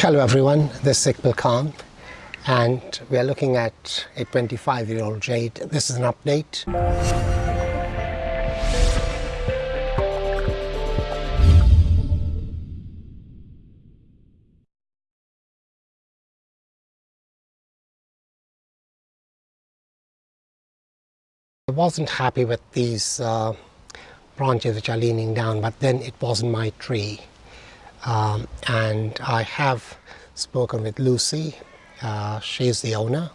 Hello everyone, this is Iqbal Khan and we are looking at a 25 year old jade. This is an update. I wasn't happy with these uh, branches which are leaning down but then it wasn't my tree um, and I have spoken with Lucy, uh, she's the owner,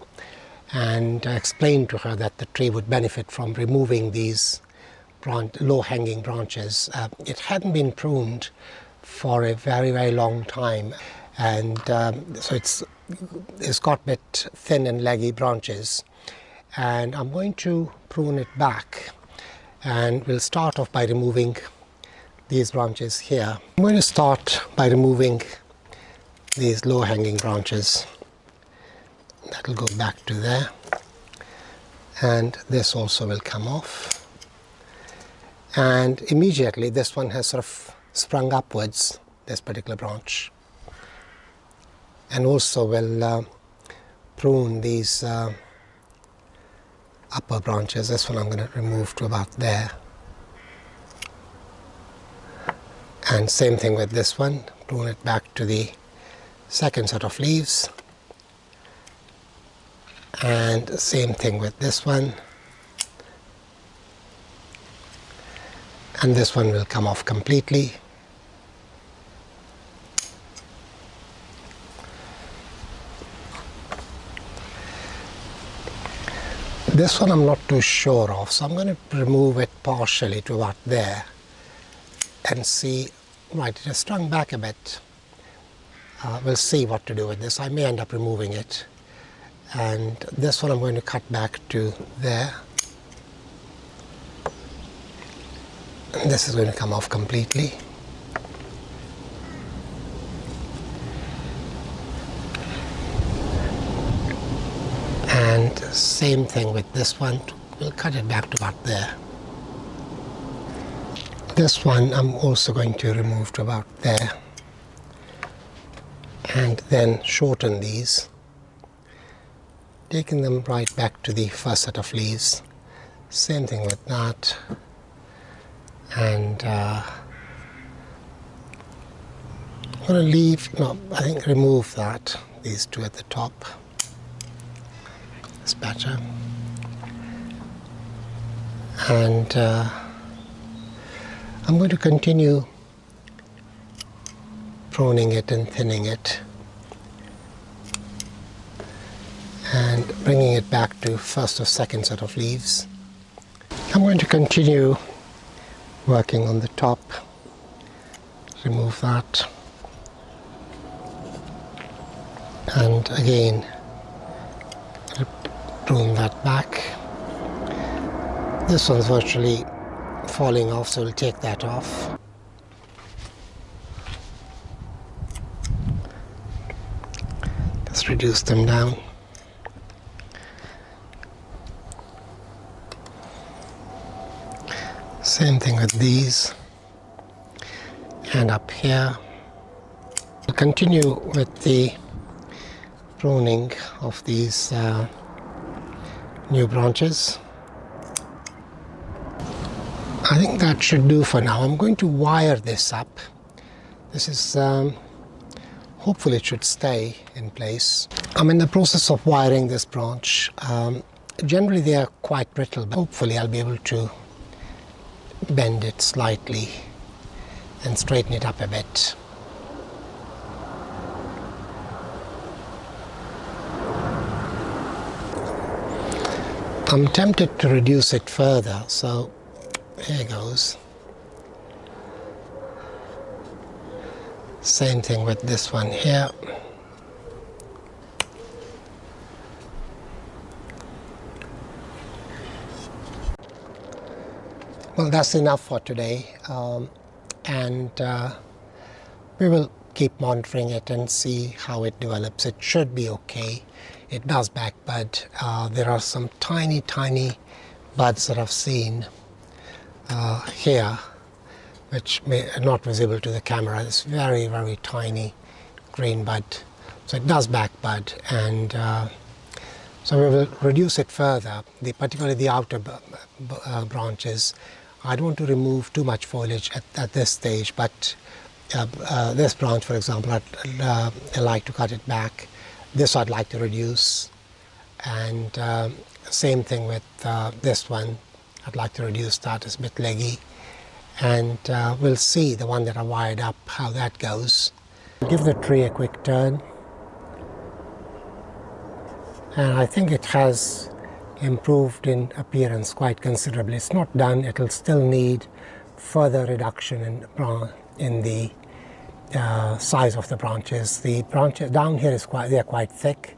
and I explained to her that the tree would benefit from removing these low-hanging branches. Uh, it hadn't been pruned for a very, very long time, and um, so it's, it's got a bit thin and leggy branches. And I'm going to prune it back, and we'll start off by removing these branches here. I'm going to start by removing these low hanging branches. That will go back to there. And this also will come off. And immediately this one has sort of sprung upwards this particular branch. And also will uh, prune these uh, upper branches. This one I'm going to remove to about there and same thing with this one. Prune it back to the second set of leaves. And same thing with this one. And this one will come off completely. This one I'm not too sure of so I'm going to remove it partially to about there and see Right, it has strung back a bit. Uh, we'll see what to do with this. I may end up removing it. And this one I'm going to cut back to there. And this is going to come off completely. And same thing with this one. We'll cut it back to about there. This one I'm also going to remove to about there and then shorten these taking them right back to the first set of leaves same thing with that and uh, I'm going to leave, no, I think remove that, these two at the top. It's better. And uh, I'm going to continue pruning it and thinning it and bringing it back to first or second set of leaves. I'm going to continue working on the top, remove that and again prune that back. This one's virtually falling off so we'll take that off. Just reduce them down. Same thing with these and up here. We'll continue with the pruning of these uh, new branches. I think that should do for now. I'm going to wire this up. This is, um, hopefully it should stay in place. I'm in the process of wiring this branch. Um, generally they are quite brittle, but hopefully I'll be able to bend it slightly and straighten it up a bit. I'm tempted to reduce it further, so there goes. Same thing with this one here. Well, that's enough for today. Um, and uh, we will keep monitoring it and see how it develops. It should be okay. It does back bud. Uh, there are some tiny, tiny buds that I've seen uh, here, which may not visible to the camera. It's very, very tiny green bud. So it does back bud and uh, so we will reduce it further, the, particularly the outer uh, branches. I don't want to remove too much foliage at, at this stage, but uh, uh, this branch, for example, I'd, uh, i like to cut it back. This I'd like to reduce. And uh, same thing with this one. I'd like to reduce that, it's a bit leggy. And we'll see the one that I wired up, how that goes. Give the tree a quick turn and I think it has improved in appearance quite considerably. It's not done, it'll still need further reduction in, in the uh, size of the branches. The branches down here is quite, they're quite thick,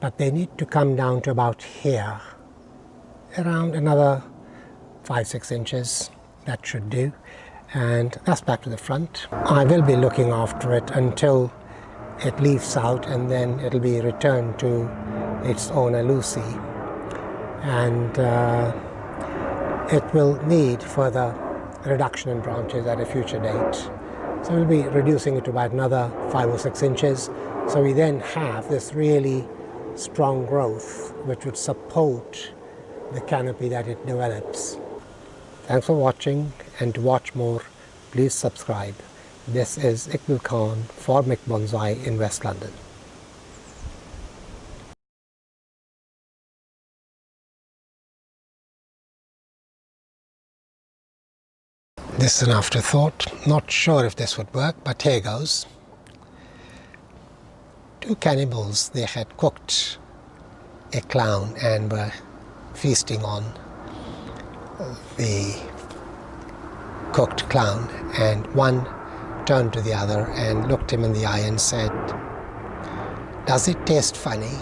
but they need to come down to about here, around another five, six inches. That should do. And that's back to the front. I will be looking after it until it leaves out and then it'll be returned to its owner Lucy and uh, it will need further reduction in branches at a future date. So we'll be reducing it to about another five or six inches. So we then have this really strong growth which would support the canopy that it develops. Thanks for watching and to watch more please subscribe. This is Iqbal Khan for Mick Bonsai in West London. This is an afterthought. Not sure if this would work, but here goes. Two cannibals, they had cooked a clown and were feasting on the cooked clown. And one turned to the other and looked him in the eye and said, Does it taste funny?